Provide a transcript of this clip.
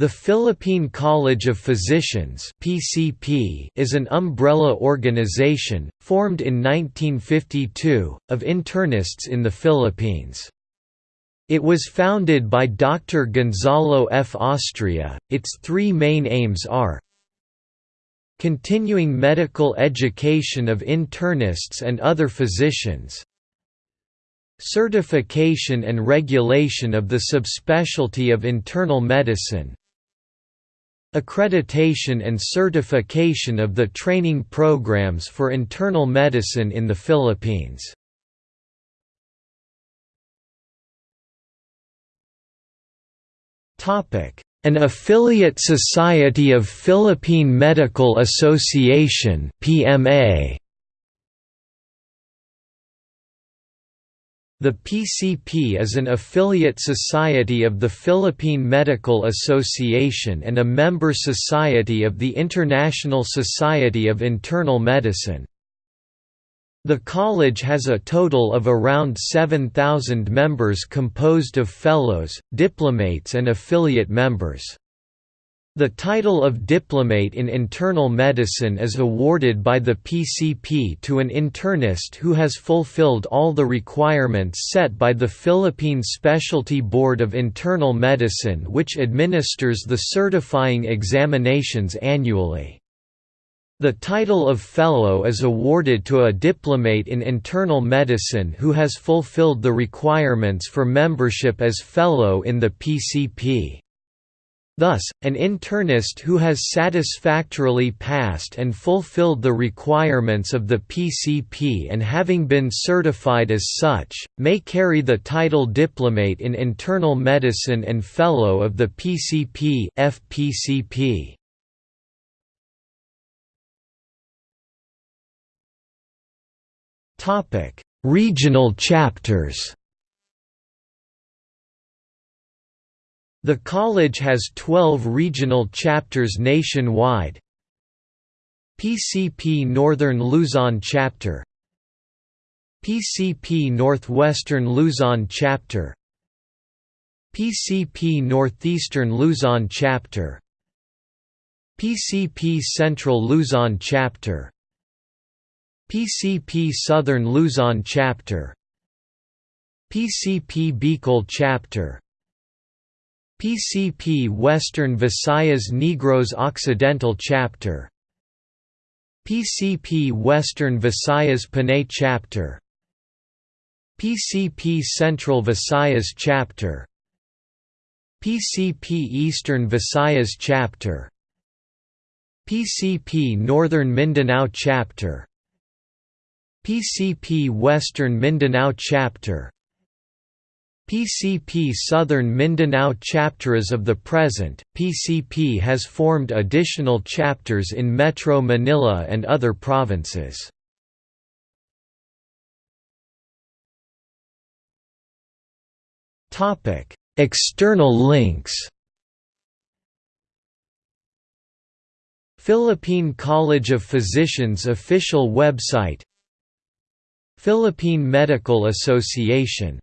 The Philippine College of Physicians (PCP) is an umbrella organization formed in 1952 of internists in the Philippines. It was founded by Dr. Gonzalo F. Austria. Its three main aims are continuing medical education of internists and other physicians, certification and regulation of the subspecialty of internal medicine, Accreditation and certification of the training programs for internal medicine in the Philippines. An affiliate society of Philippine Medical Association PMA The PCP is an affiliate society of the Philippine Medical Association and a member society of the International Society of Internal Medicine. The college has a total of around 7,000 members composed of fellows, diplomates and affiliate members. The title of diplomate in internal medicine is awarded by the PCP to an internist who has fulfilled all the requirements set by the Philippine Specialty Board of Internal Medicine which administers the certifying examinations annually. The title of Fellow is awarded to a diplomate in internal medicine who has fulfilled the requirements for membership as Fellow in the PCP. Thus, an internist who has satisfactorily passed and fulfilled the requirements of the PCP and having been certified as such, may carry the title Diplomate in Internal Medicine and Fellow of the PCP FPCP. Regional chapters The college has 12 regional chapters nationwide. PCP Northern Luzon Chapter. PCP Northwestern Luzon Chapter. PCP Northeastern Luzon Chapter. PCP Central Luzon Chapter. PCP Southern Luzon Chapter. PCP Bicol Chapter PCP Western Visayas Negros Occidental Chapter. PCP Western Visayas Panay Chapter. PCP Central Visayas Chapter. PCP Eastern Visayas Chapter. PCP Northern Mindanao Chapter. PCP Western Mindanao Chapter PCP Southern Mindanao chapter as of the present, PCP has formed additional chapters in Metro Manila and other provinces. External links. Philippine College of Physicians official website. Philippine Medical Association